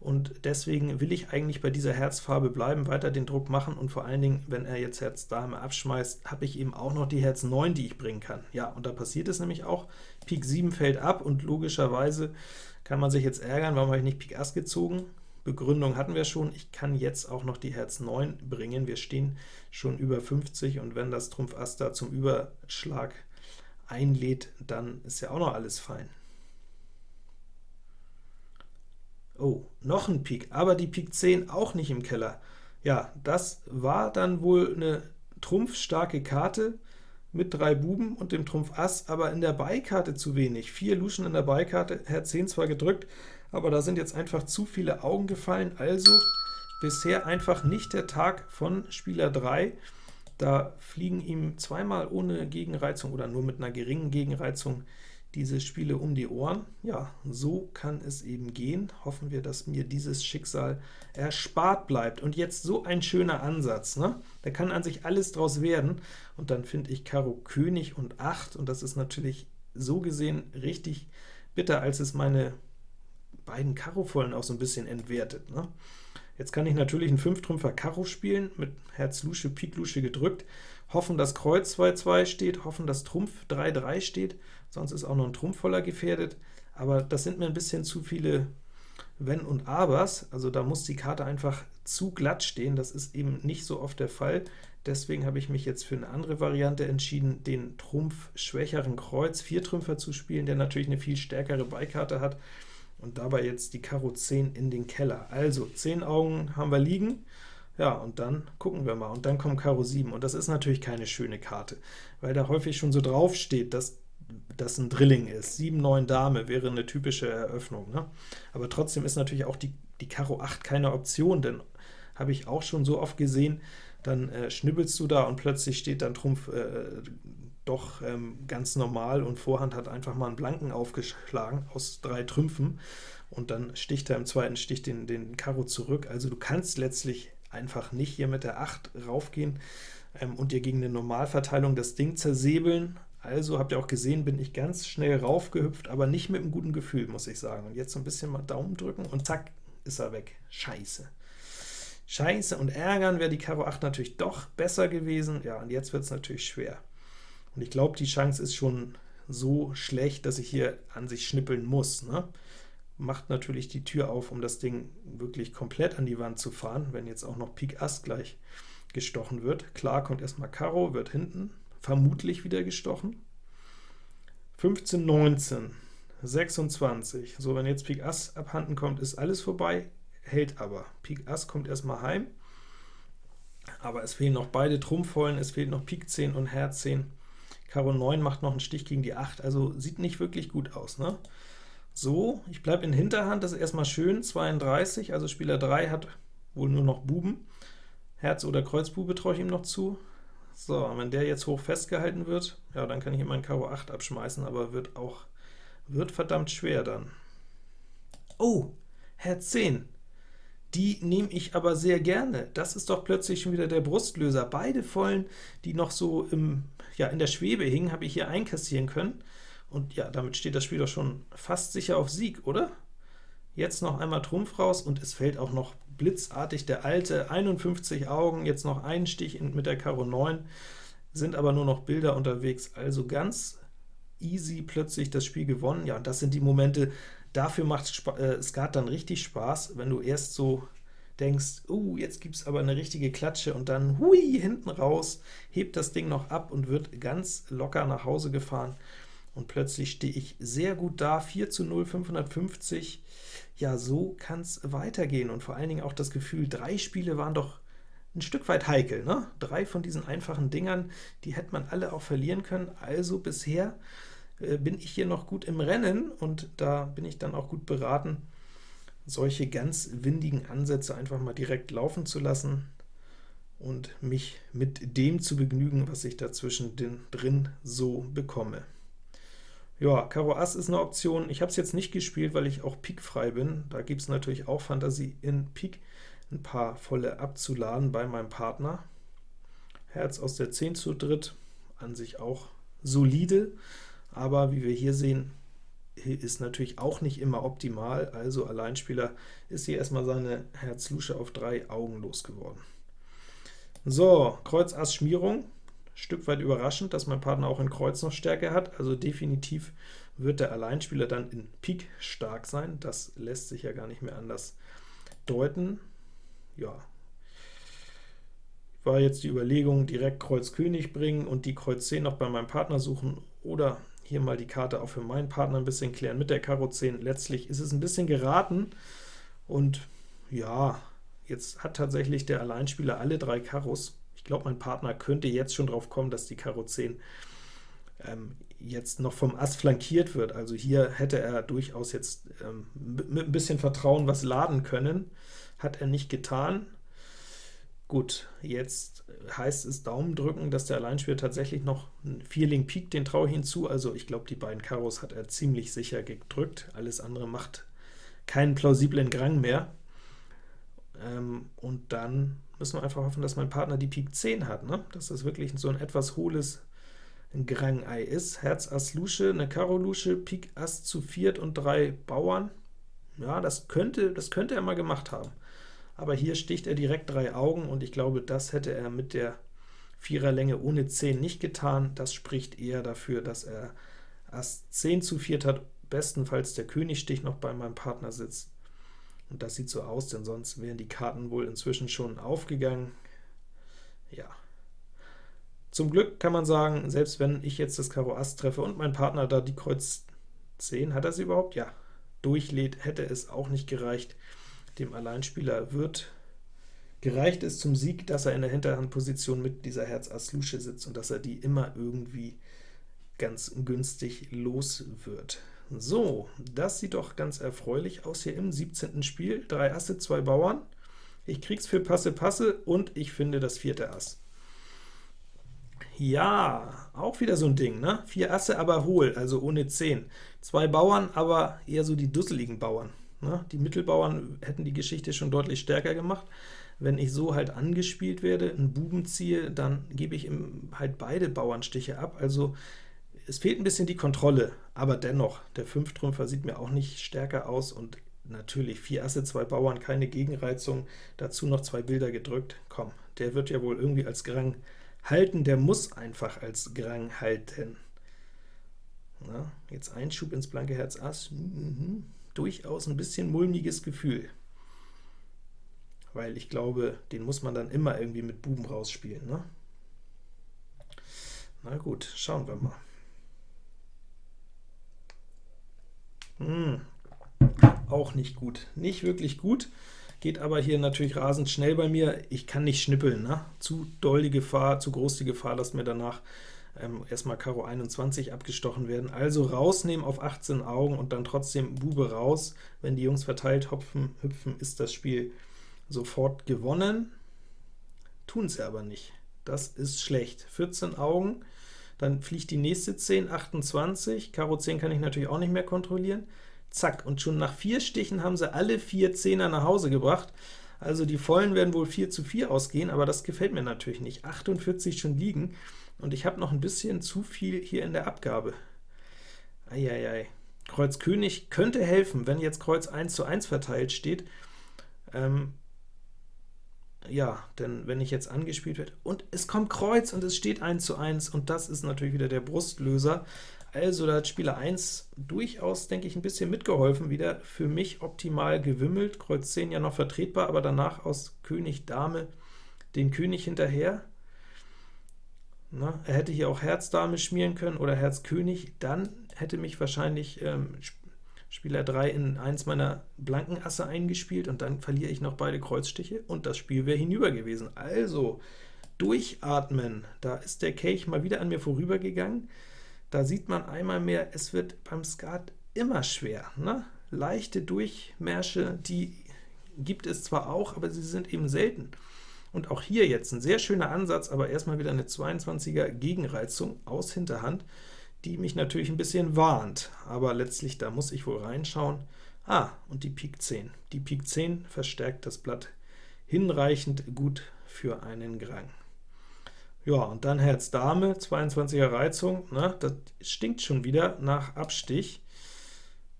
Und deswegen will ich eigentlich bei dieser Herzfarbe bleiben, weiter den Druck machen, und vor allen Dingen, wenn er jetzt Herz Dame abschmeißt, habe ich eben auch noch die Herz 9, die ich bringen kann. Ja, und da passiert es nämlich auch. Pik 7 fällt ab, und logischerweise kann man sich jetzt ärgern, warum habe ich nicht Pik Ass gezogen? Begründung hatten wir schon, ich kann jetzt auch noch die Herz 9 bringen. Wir stehen schon über 50, und wenn das Trumpf Ass da zum Überschlag einlädt, dann ist ja auch noch alles fein. Oh, noch ein Pik, aber die Pik 10 auch nicht im Keller. Ja, das war dann wohl eine trumpfstarke Karte mit drei Buben und dem Trumpf Ass, aber in der Beikarte zu wenig. Vier Luschen in der Beikarte, Herz 10 zwar gedrückt, aber da sind jetzt einfach zu viele Augen gefallen, also bisher einfach nicht der Tag von Spieler 3. Da fliegen ihm zweimal ohne Gegenreizung oder nur mit einer geringen Gegenreizung diese Spiele um die Ohren. Ja, so kann es eben gehen. Hoffen wir, dass mir dieses Schicksal erspart bleibt. Und jetzt so ein schöner Ansatz. Ne? Da kann an sich alles draus werden. Und dann finde ich Karo König und 8, und das ist natürlich so gesehen richtig bitter, als es meine beiden Karo-Vollen auch so ein bisschen entwertet. Ne? Jetzt kann ich natürlich einen 5-Trümpfer Karo spielen, mit Herz Lusche, Pik Lusche gedrückt, hoffen, dass Kreuz 2-2 steht, hoffen, dass Trumpf 3-3 steht, sonst ist auch noch ein Trumpf voller gefährdet, aber das sind mir ein bisschen zu viele Wenn und Abers, also da muss die Karte einfach zu glatt stehen, das ist eben nicht so oft der Fall, deswegen habe ich mich jetzt für eine andere Variante entschieden, den Trumpf schwächeren Kreuz 4 Trümpfer zu spielen, der natürlich eine viel stärkere Beikarte hat, und dabei jetzt die Karo 10 in den Keller. Also 10 Augen haben wir liegen, ja, und dann gucken wir mal, und dann kommt Karo 7, und das ist natürlich keine schöne Karte, weil da häufig schon so drauf steht, dass das ein Drilling ist. 7, 9 Dame wäre eine typische Eröffnung. Ne? Aber trotzdem ist natürlich auch die, die Karo 8 keine Option, denn habe ich auch schon so oft gesehen, dann äh, schnibbelst du da und plötzlich steht dann Trumpf äh, doch ähm, ganz normal und Vorhand hat einfach mal einen Blanken aufgeschlagen aus drei Trümpfen und dann sticht er im zweiten Stich den, den Karo zurück. Also du kannst letztlich einfach nicht hier mit der 8 raufgehen ähm, und dir gegen eine Normalverteilung das Ding zersäbeln. Also habt ihr auch gesehen, bin ich ganz schnell raufgehüpft, aber nicht mit einem guten Gefühl, muss ich sagen. Und jetzt so ein bisschen mal Daumen drücken und zack, ist er weg. Scheiße. Scheiße und ärgern wäre die Karo 8 natürlich doch besser gewesen. Ja, und jetzt wird es natürlich schwer. Und ich glaube, die Chance ist schon so schlecht, dass ich hier an sich schnippeln muss. Ne? Macht natürlich die Tür auf, um das Ding wirklich komplett an die Wand zu fahren, wenn jetzt auch noch Pik Ass gleich gestochen wird. Klar kommt erstmal Karo, wird hinten vermutlich wieder gestochen. 15, 19, 26. So, wenn jetzt Pik Ass abhanden kommt, ist alles vorbei, hält aber. Pik Ass kommt erstmal heim, aber es fehlen noch beide Trumpfvollen, es fehlt noch Pik 10 und Herz 10. Karo 9 macht noch einen Stich gegen die 8, also sieht nicht wirklich gut aus. Ne? So, ich bleibe in Hinterhand, das ist erstmal schön, 32, also Spieler 3 hat wohl nur noch Buben. Herz oder Kreuzbube traue ich ihm noch zu. So, wenn der jetzt hoch festgehalten wird, ja, dann kann ich ihm meinen Karo 8 abschmeißen, aber wird auch wird verdammt schwer dann. Oh, Herz 10. Die nehme ich aber sehr gerne. Das ist doch plötzlich schon wieder der Brustlöser. Beide Vollen, die noch so im, ja, in der Schwebe hingen, habe ich hier einkassieren können. Und ja, damit steht das Spiel doch schon fast sicher auf Sieg, oder? Jetzt noch einmal Trumpf raus, und es fällt auch noch blitzartig der alte, 51 Augen, jetzt noch einen Stich mit der Karo 9, sind aber nur noch Bilder unterwegs, also ganz easy plötzlich das Spiel gewonnen. Ja, und das sind die Momente, dafür macht äh, Skat dann richtig Spaß, wenn du erst so denkst, uh, jetzt gibt es aber eine richtige Klatsche, und dann, hui, hinten raus, hebt das Ding noch ab und wird ganz locker nach Hause gefahren. Und plötzlich stehe ich sehr gut da, 4 zu 0, 550. Ja, so kann es weitergehen. Und vor allen Dingen auch das Gefühl, drei Spiele waren doch ein Stück weit heikel. Ne? Drei von diesen einfachen Dingern, die hätte man alle auch verlieren können. Also bisher äh, bin ich hier noch gut im Rennen, und da bin ich dann auch gut beraten, solche ganz windigen Ansätze einfach mal direkt laufen zu lassen und mich mit dem zu begnügen, was ich dazwischen drin so bekomme. Ja, Karo Ass ist eine Option. Ich habe es jetzt nicht gespielt, weil ich auch Pik frei bin. Da gibt es natürlich auch Fantasie in Pik, ein paar volle abzuladen bei meinem Partner. Herz aus der 10 zu dritt, an sich auch solide, aber wie wir hier sehen, ist natürlich auch nicht immer optimal, also Alleinspieler ist hier erstmal seine Herz-Lusche auf drei Augen losgeworden. So, Kreuz Ass Schmierung, Stück weit überraschend, dass mein Partner auch in Kreuz noch Stärke hat, also definitiv wird der Alleinspieler dann in Pik stark sein, das lässt sich ja gar nicht mehr anders deuten. Ja, war jetzt die Überlegung, direkt Kreuz König bringen und die Kreuz 10 noch bei meinem Partner suchen, oder hier mal die Karte auch für meinen Partner ein bisschen klären mit der Karo 10. Letztlich ist es ein bisschen geraten, und ja, jetzt hat tatsächlich der Alleinspieler alle drei Karos, ich glaube, mein Partner könnte jetzt schon drauf kommen, dass die Karo 10 ähm, jetzt noch vom Ass flankiert wird. Also hier hätte er durchaus jetzt ähm, mit ein bisschen Vertrauen was laden können. Hat er nicht getan. Gut, jetzt heißt es Daumen drücken, dass der Alleinspieler tatsächlich noch einen Vierling Pik, den traue ich hinzu. Also ich glaube, die beiden Karos hat er ziemlich sicher gedrückt. Alles andere macht keinen plausiblen Grang mehr. Ähm, und dann müssen wir einfach hoffen, dass mein Partner die Pik 10 hat, ne? dass das wirklich so ein etwas hohles Grang-Ei ist. Herz Ass Lusche, eine Karo Lusche, Pik Ass zu viert und drei Bauern. Ja, das könnte, das könnte er mal gemacht haben. Aber hier sticht er direkt drei Augen, und ich glaube, das hätte er mit der Viererlänge ohne 10 nicht getan. Das spricht eher dafür, dass er Ass 10 zu viert hat, bestenfalls der Königstich noch bei meinem Partner sitzt. Und das sieht so aus, denn sonst wären die Karten wohl inzwischen schon aufgegangen. Ja. Zum Glück kann man sagen, selbst wenn ich jetzt das Karo Ass treffe und mein Partner da die Kreuz 10, hat er sie überhaupt? Ja. Durchlädt, hätte es auch nicht gereicht. Dem Alleinspieler wird gereicht es zum Sieg, dass er in der Hinterhandposition mit dieser Herz Ass Lusche sitzt und dass er die immer irgendwie ganz günstig los wird. So, das sieht doch ganz erfreulich aus hier im 17. Spiel. Drei Asse, zwei Bauern. Ich krieg's für Passe Passe und ich finde das vierte Ass. Ja, auch wieder so ein Ding, ne? Vier Asse, aber hohl, also ohne 10. Zwei Bauern, aber eher so die dusseligen Bauern. Ne? Die Mittelbauern hätten die Geschichte schon deutlich stärker gemacht. Wenn ich so halt angespielt werde, einen Buben ziehe, dann gebe ich ihm halt beide Bauernstiche ab. Also es fehlt ein bisschen die Kontrolle, aber dennoch, der Fünftrümpfer sieht mir auch nicht stärker aus, und natürlich vier Asse, zwei Bauern, keine Gegenreizung, dazu noch zwei Bilder gedrückt. Komm, der wird ja wohl irgendwie als Grang halten, der muss einfach als Grang halten. Na, jetzt Einschub ins blanke Herz Ass, mhm. durchaus ein bisschen mulmiges Gefühl, weil ich glaube, den muss man dann immer irgendwie mit Buben rausspielen. Ne? Na gut, schauen wir mal. Hm, auch nicht gut, nicht wirklich gut, geht aber hier natürlich rasend schnell bei mir. Ich kann nicht schnippeln, ne? zu doll die Gefahr, zu groß die Gefahr, dass mir danach ähm, erstmal Karo 21 abgestochen werden. Also rausnehmen auf 18 Augen und dann trotzdem Bube raus. Wenn die Jungs verteilt hopfen, hüpfen, ist das Spiel sofort gewonnen. Tun sie aber nicht. Das ist schlecht. 14 Augen, dann fliegt die nächste 10, 28. Karo 10 kann ich natürlich auch nicht mehr kontrollieren. Zack, und schon nach vier Stichen haben sie alle vier Zehner nach Hause gebracht. Also die Vollen werden wohl 4 zu 4 ausgehen, aber das gefällt mir natürlich nicht. 48 schon liegen, und ich habe noch ein bisschen zu viel hier in der Abgabe. Eieiei. Kreuz König könnte helfen, wenn jetzt Kreuz 1 zu 1 verteilt steht. Ähm, ja, denn wenn ich jetzt angespielt werde, und es kommt Kreuz und es steht 1 zu 1, und das ist natürlich wieder der Brustlöser. Also da hat Spieler 1 durchaus, denke ich, ein bisschen mitgeholfen, wieder für mich optimal gewimmelt, Kreuz 10 ja noch vertretbar, aber danach aus König Dame den König hinterher. Na, er hätte hier auch Herz Dame schmieren können oder Herz König, dann hätte mich wahrscheinlich ähm, Spieler 3 in eins meiner blanken Asse eingespielt, und dann verliere ich noch beide Kreuzstiche, und das Spiel wäre hinüber gewesen. Also, durchatmen, da ist der Kelch mal wieder an mir vorübergegangen. Da sieht man einmal mehr, es wird beim Skat immer schwer. Ne? Leichte Durchmärsche, die gibt es zwar auch, aber sie sind eben selten. Und auch hier jetzt ein sehr schöner Ansatz, aber erstmal wieder eine 22er Gegenreizung aus Hinterhand, die mich natürlich ein bisschen warnt, aber letztlich, da muss ich wohl reinschauen. Ah, und die Pik 10. Die Pik 10 verstärkt das Blatt hinreichend gut für einen Grang. Ja, und dann Herz Dame, 22er Reizung, ne, das stinkt schon wieder nach Abstich.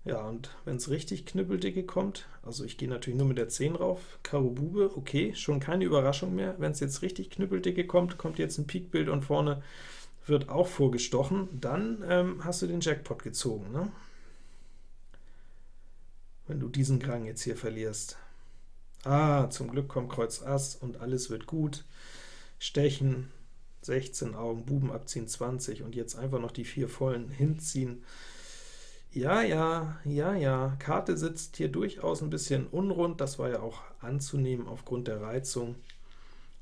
Ja, und wenn es richtig knüppeldicke kommt, also ich gehe natürlich nur mit der 10 rauf, Karo Bube, okay, schon keine Überraschung mehr. Wenn es jetzt richtig knüppeldicke kommt, kommt jetzt ein Pikbild und vorne wird auch vorgestochen, dann ähm, hast du den Jackpot gezogen, ne? wenn du diesen Grang jetzt hier verlierst. Ah, zum Glück kommt Kreuz Ass und alles wird gut. Stechen, 16 Augen, Buben abziehen 20 und jetzt einfach noch die vier vollen hinziehen. Ja, ja, ja, ja, Karte sitzt hier durchaus ein bisschen unrund, das war ja auch anzunehmen aufgrund der Reizung,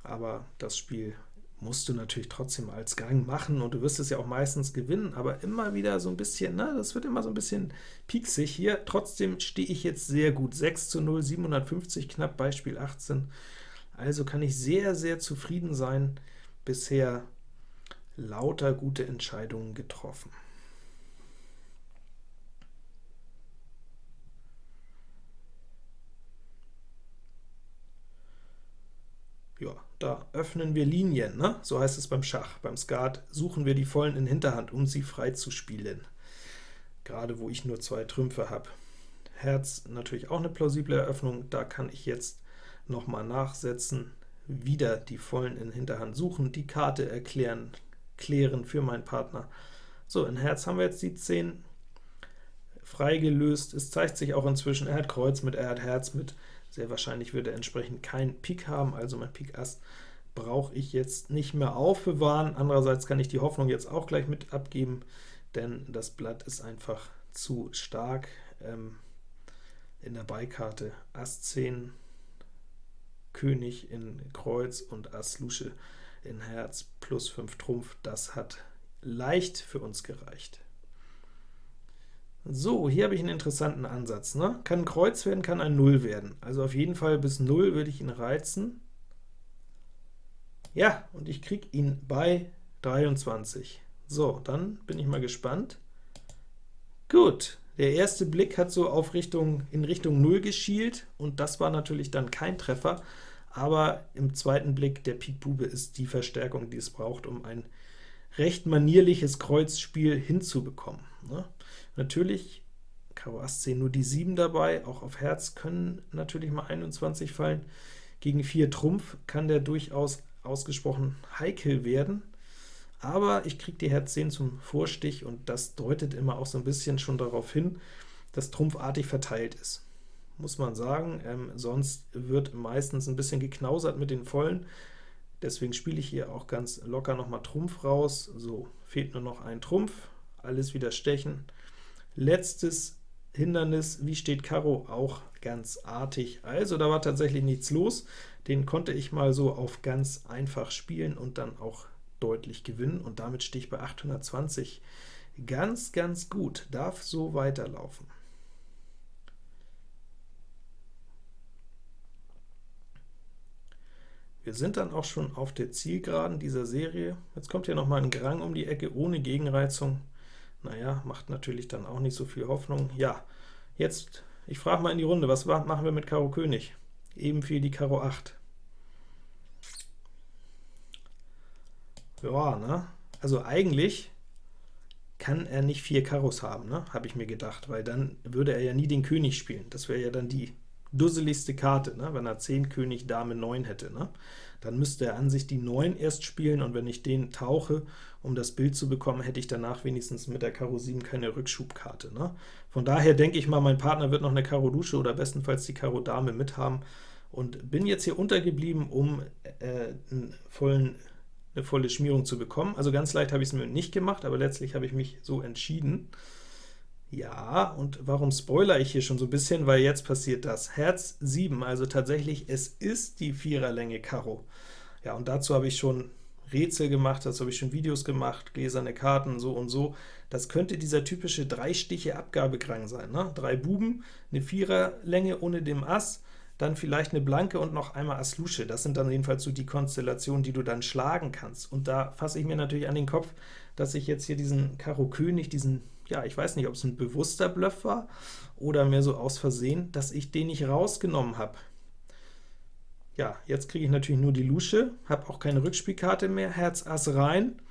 aber das Spiel musst du natürlich trotzdem als Gang machen, und du wirst es ja auch meistens gewinnen, aber immer wieder so ein bisschen, ne, das wird immer so ein bisschen pieksig hier. Trotzdem stehe ich jetzt sehr gut, 6 zu 0, 750 knapp, Beispiel 18. Also kann ich sehr, sehr zufrieden sein, bisher lauter gute Entscheidungen getroffen. Ja, da öffnen wir Linien, ne? so heißt es beim Schach. Beim Skat suchen wir die Vollen in Hinterhand, um sie frei zu spielen, gerade wo ich nur zwei Trümpfe habe. Herz natürlich auch eine plausible Eröffnung, da kann ich jetzt noch mal nachsetzen, wieder die Vollen in Hinterhand suchen, die Karte erklären, klären für meinen Partner. So, in Herz haben wir jetzt die 10 freigelöst. Es zeigt sich auch inzwischen, er hat Kreuz mit, er hat Herz mit, sehr wahrscheinlich wird er entsprechend kein Pik haben, also mein Pik Ass brauche ich jetzt nicht mehr aufbewahren. Andererseits kann ich die Hoffnung jetzt auch gleich mit abgeben, denn das Blatt ist einfach zu stark. Ähm, in der Beikarte Ass 10, König in Kreuz und Ass Lusche in Herz plus 5 Trumpf, das hat leicht für uns gereicht. So, hier habe ich einen interessanten Ansatz. Ne? Kann ein Kreuz werden, kann ein 0 werden. Also auf jeden Fall bis 0 würde ich ihn reizen. Ja, und ich kriege ihn bei 23. So, dann bin ich mal gespannt. Gut, der erste Blick hat so auf Richtung, in Richtung 0 geschielt, und das war natürlich dann kein Treffer, aber im zweiten Blick, der Pik Bube ist die Verstärkung, die es braucht, um ein recht manierliches Kreuzspiel hinzubekommen. Ne? Natürlich, Karo Ass 10 nur die 7 dabei, auch auf Herz können natürlich mal 21 fallen. Gegen 4 Trumpf kann der durchaus ausgesprochen heikel werden, aber ich kriege die Herz 10 zum Vorstich, und das deutet immer auch so ein bisschen schon darauf hin, dass trumpfartig verteilt ist. Muss man sagen, ähm, sonst wird meistens ein bisschen geknausert mit den Vollen, deswegen spiele ich hier auch ganz locker nochmal Trumpf raus. So, fehlt nur noch ein Trumpf, alles wieder stechen. Letztes Hindernis, wie steht Karo? Auch ganz artig. Also da war tatsächlich nichts los. Den konnte ich mal so auf ganz einfach spielen und dann auch deutlich gewinnen, und damit stehe ich bei 820. Ganz, ganz gut, darf so weiterlaufen. Wir sind dann auch schon auf der Zielgeraden dieser Serie. Jetzt kommt hier nochmal ein Grang um die Ecke ohne Gegenreizung. Naja, macht natürlich dann auch nicht so viel Hoffnung. Ja, jetzt, ich frage mal in die Runde, was machen wir mit Karo König? Eben viel die Karo 8. Ja, ne? Also eigentlich kann er nicht vier Karos haben, ne? habe ich mir gedacht, weil dann würde er ja nie den König spielen. Das wäre ja dann die dusseligste Karte, ne? wenn er 10 König, Dame 9 hätte. Ne? Dann müsste er an sich die 9 erst spielen, und wenn ich den tauche, um das Bild zu bekommen, hätte ich danach wenigstens mit der Karo 7 keine Rückschubkarte. Ne? Von daher denke ich mal, mein Partner wird noch eine Karo Dusche oder bestenfalls die Karo Dame mithaben, und bin jetzt hier untergeblieben, um äh, vollen eine volle Schmierung zu bekommen. Also ganz leicht habe ich es mir nicht gemacht, aber letztlich habe ich mich so entschieden. Ja, und warum spoiler ich hier schon so ein bisschen? Weil jetzt passiert das. Herz 7, also tatsächlich, es ist die Viererlänge Karo. Ja, und dazu habe ich schon Rätsel gemacht, dazu habe ich schon Videos gemacht, gläserne Karten, so und so. Das könnte dieser typische drei Stiche Abgabekrang sein. Ne? Drei Buben, eine Viererlänge ohne dem Ass, dann vielleicht eine Blanke und noch einmal Ass Lusche. Das sind dann jedenfalls so die Konstellationen, die du dann schlagen kannst. Und da fasse ich mir natürlich an den Kopf, dass ich jetzt hier diesen Karo König, diesen, ja, ich weiß nicht, ob es ein bewusster Bluff war oder mehr so aus Versehen, dass ich den nicht rausgenommen habe. Ja, jetzt kriege ich natürlich nur die Lusche, habe auch keine Rückspielkarte mehr, Herz Ass rein.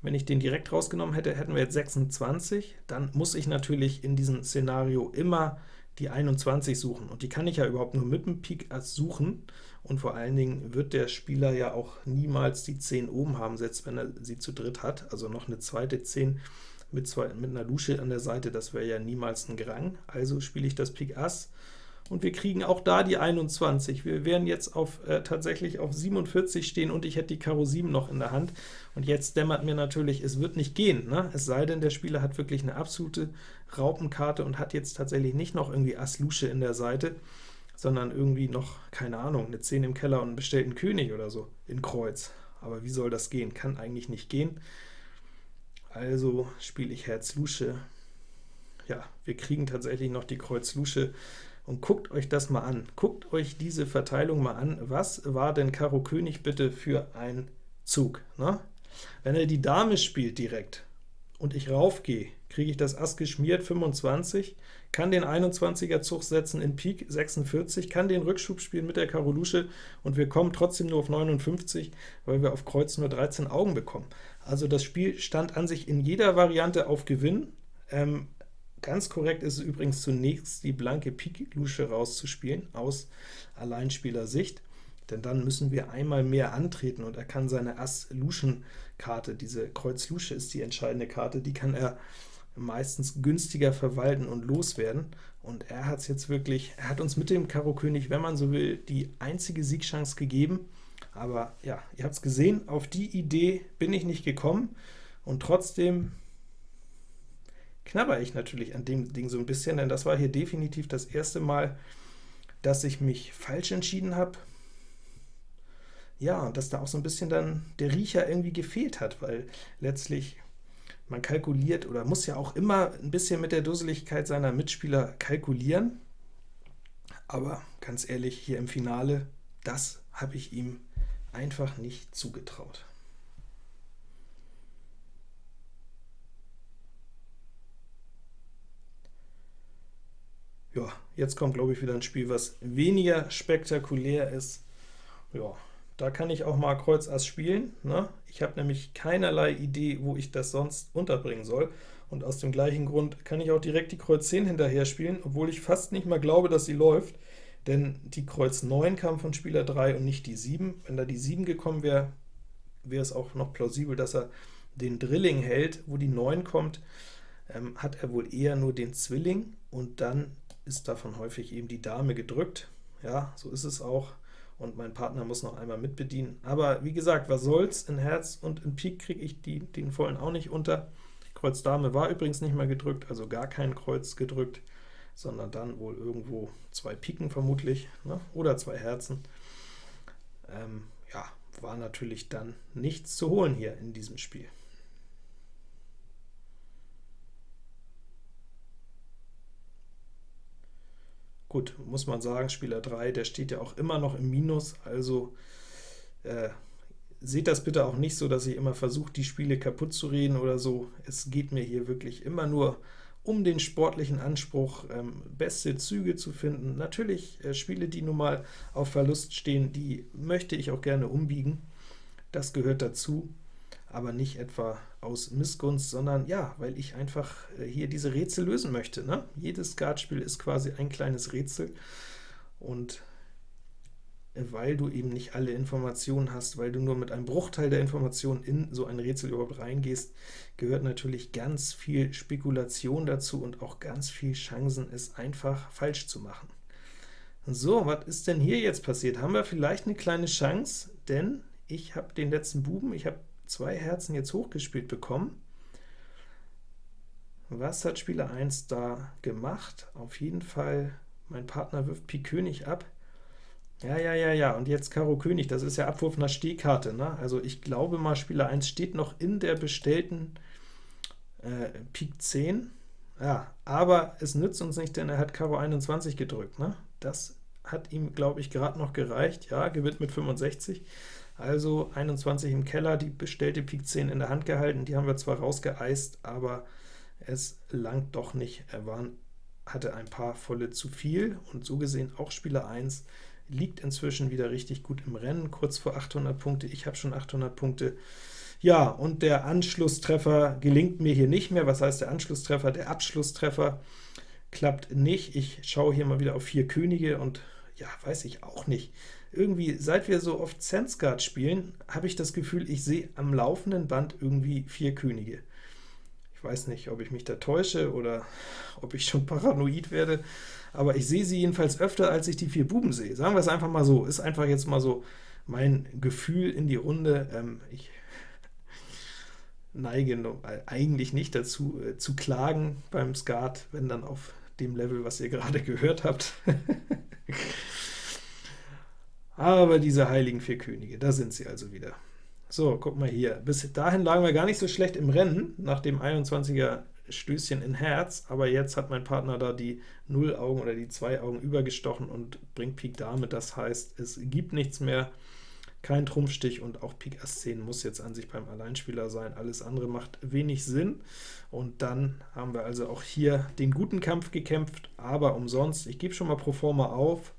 Wenn ich den direkt rausgenommen hätte, hätten wir jetzt 26. Dann muss ich natürlich in diesem Szenario immer die 21 suchen, und die kann ich ja überhaupt nur mit dem Pik Ass suchen, und vor allen Dingen wird der Spieler ja auch niemals die 10 oben haben, selbst wenn er sie zu dritt hat, also noch eine zweite 10 mit, zwei, mit einer Lusche an der Seite, das wäre ja niemals ein Grang, also spiele ich das Pik Ass, und wir kriegen auch da die 21. Wir werden jetzt auf, äh, tatsächlich auf 47 stehen, und ich hätte die Karo 7 noch in der Hand. Und jetzt dämmert mir natürlich, es wird nicht gehen, ne? es sei denn, der Spieler hat wirklich eine absolute Raupenkarte und hat jetzt tatsächlich nicht noch irgendwie Ass Lusche in der Seite, sondern irgendwie noch, keine Ahnung, eine 10 im Keller und einen bestellten König oder so in Kreuz. Aber wie soll das gehen? Kann eigentlich nicht gehen. Also spiele ich Herz Lusche. Ja, wir kriegen tatsächlich noch die Kreuz Lusche. Und guckt euch das mal an. Guckt euch diese Verteilung mal an. Was war denn Karo König bitte für ein Zug? Ne? Wenn er die Dame spielt direkt und ich raufgehe, kriege ich das Ass geschmiert, 25, kann den 21er Zug setzen in Pik, 46, kann den Rückschub spielen mit der Karo Lusche, und wir kommen trotzdem nur auf 59, weil wir auf Kreuz nur 13 Augen bekommen. Also das Spiel stand an sich in jeder Variante auf Gewinn, ähm, Ganz korrekt ist es übrigens zunächst, die blanke Pik-Lusche rauszuspielen, aus Alleinspielersicht, denn dann müssen wir einmal mehr antreten, und er kann seine Ass-Luschen-Karte, diese Kreuz-Lusche ist die entscheidende Karte, die kann er meistens günstiger verwalten und loswerden. Und er hat es jetzt wirklich, er hat uns mit dem Karo König, wenn man so will, die einzige Siegchance gegeben. Aber ja, ihr habt es gesehen, auf die Idee bin ich nicht gekommen, und trotzdem knabber ich natürlich an dem Ding so ein bisschen, denn das war hier definitiv das erste Mal, dass ich mich falsch entschieden habe. Ja, und dass da auch so ein bisschen dann der Riecher irgendwie gefehlt hat, weil letztlich man kalkuliert oder muss ja auch immer ein bisschen mit der Dusseligkeit seiner Mitspieler kalkulieren. Aber ganz ehrlich, hier im Finale, das habe ich ihm einfach nicht zugetraut. Ja, jetzt kommt, glaube ich, wieder ein Spiel, was weniger spektakulär ist. Ja, da kann ich auch mal Kreuz Ass spielen. Ne? Ich habe nämlich keinerlei Idee, wo ich das sonst unterbringen soll. Und aus dem gleichen Grund kann ich auch direkt die Kreuz 10 hinterher spielen, obwohl ich fast nicht mal glaube, dass sie läuft. Denn die Kreuz 9 kam von Spieler 3 und nicht die 7. Wenn da die 7 gekommen wäre, wäre es auch noch plausibel, dass er den Drilling hält, wo die 9 kommt, ähm, hat er wohl eher nur den Zwilling, und dann ist davon häufig eben die Dame gedrückt. Ja, so ist es auch, und mein Partner muss noch einmal mitbedienen. Aber wie gesagt, was soll's, in Herz und in Pik kriege ich die, den vollen auch nicht unter. Kreuz Dame war übrigens nicht mehr gedrückt, also gar kein Kreuz gedrückt, sondern dann wohl irgendwo zwei Piken vermutlich, ne? oder zwei Herzen. Ähm, ja, war natürlich dann nichts zu holen hier in diesem Spiel. Gut, muss man sagen, Spieler 3, der steht ja auch immer noch im Minus, also äh, seht das bitte auch nicht so, dass ich immer versuche, die Spiele kaputt zu reden oder so. Es geht mir hier wirklich immer nur um den sportlichen Anspruch, ähm, beste Züge zu finden. Natürlich äh, Spiele, die nun mal auf Verlust stehen, die möchte ich auch gerne umbiegen. Das gehört dazu aber nicht etwa aus Missgunst, sondern ja, weil ich einfach äh, hier diese Rätsel lösen möchte. Ne? Jedes Skatspiel ist quasi ein kleines Rätsel, und weil du eben nicht alle Informationen hast, weil du nur mit einem Bruchteil der Informationen in so ein Rätsel überhaupt reingehst, gehört natürlich ganz viel Spekulation dazu und auch ganz viel Chancen, es einfach falsch zu machen. So, was ist denn hier jetzt passiert? Haben wir vielleicht eine kleine Chance? Denn ich habe den letzten Buben, ich habe zwei Herzen jetzt hochgespielt bekommen. Was hat Spieler 1 da gemacht? Auf jeden Fall, mein Partner wirft Pik König ab. Ja, ja, ja, ja, und jetzt Karo König, das ist ja Abwurf nach Stehkarte. Ne? Also ich glaube mal, Spieler 1 steht noch in der bestellten äh, Pik 10. Ja, aber es nützt uns nicht, denn er hat Karo 21 gedrückt. Ne? Das hat ihm, glaube ich, gerade noch gereicht. Ja, gewinnt mit 65. Also 21 im Keller, die bestellte Pik 10 in der Hand gehalten, die haben wir zwar rausgeeist, aber es langt doch nicht. Er war, hatte ein paar volle zu viel, und so gesehen auch Spieler 1 liegt inzwischen wieder richtig gut im Rennen, kurz vor 800 Punkte. Ich habe schon 800 Punkte. Ja, und der Anschlusstreffer gelingt mir hier nicht mehr. Was heißt der Anschlusstreffer? Der Abschlusstreffer klappt nicht. Ich schaue hier mal wieder auf vier Könige, und ja, weiß ich auch nicht irgendwie, seit wir so oft Sensguard spielen, habe ich das Gefühl, ich sehe am laufenden Band irgendwie vier Könige. Ich weiß nicht, ob ich mich da täusche oder ob ich schon paranoid werde, aber ich sehe sie jedenfalls öfter, als ich die vier Buben sehe. Sagen wir es einfach mal so, ist einfach jetzt mal so mein Gefühl in die Runde. Ähm, ich neige eigentlich nicht dazu, äh, zu klagen beim Skat, wenn dann auf dem Level, was ihr gerade [LAUGHS] gehört habt. Aber diese heiligen vier Könige, da sind sie also wieder. So, guck mal hier. Bis dahin lagen wir gar nicht so schlecht im Rennen, nach dem 21er Stößchen in Herz, aber jetzt hat mein Partner da die 0 Augen oder die 2 Augen übergestochen und bringt Pik Dame. Das heißt, es gibt nichts mehr, kein Trumpfstich und auch Pik Ass 10 muss jetzt an sich beim Alleinspieler sein. Alles andere macht wenig Sinn. Und dann haben wir also auch hier den guten Kampf gekämpft, aber umsonst. Ich gebe schon mal pro forma auf,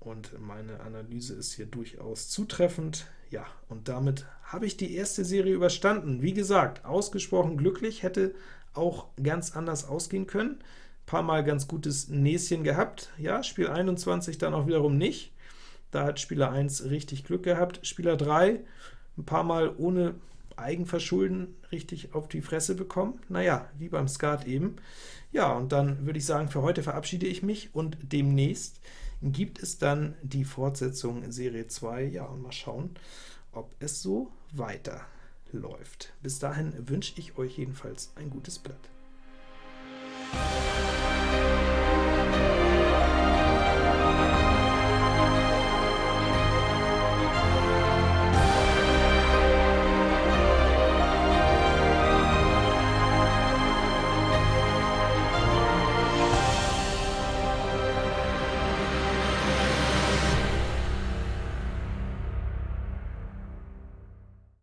und meine Analyse ist hier durchaus zutreffend. Ja, und damit habe ich die erste Serie überstanden. Wie gesagt, ausgesprochen glücklich, hätte auch ganz anders ausgehen können. Ein paar Mal ganz gutes Näschen gehabt. Ja, Spiel 21 dann auch wiederum nicht. Da hat Spieler 1 richtig Glück gehabt. Spieler 3 ein paar Mal ohne Eigenverschulden richtig auf die Fresse bekommen. Naja, wie beim Skat eben. Ja, und dann würde ich sagen, für heute verabschiede ich mich und demnächst gibt es dann die Fortsetzung Serie 2. Ja, und mal schauen, ob es so weiterläuft. Bis dahin wünsche ich euch jedenfalls ein gutes Blatt.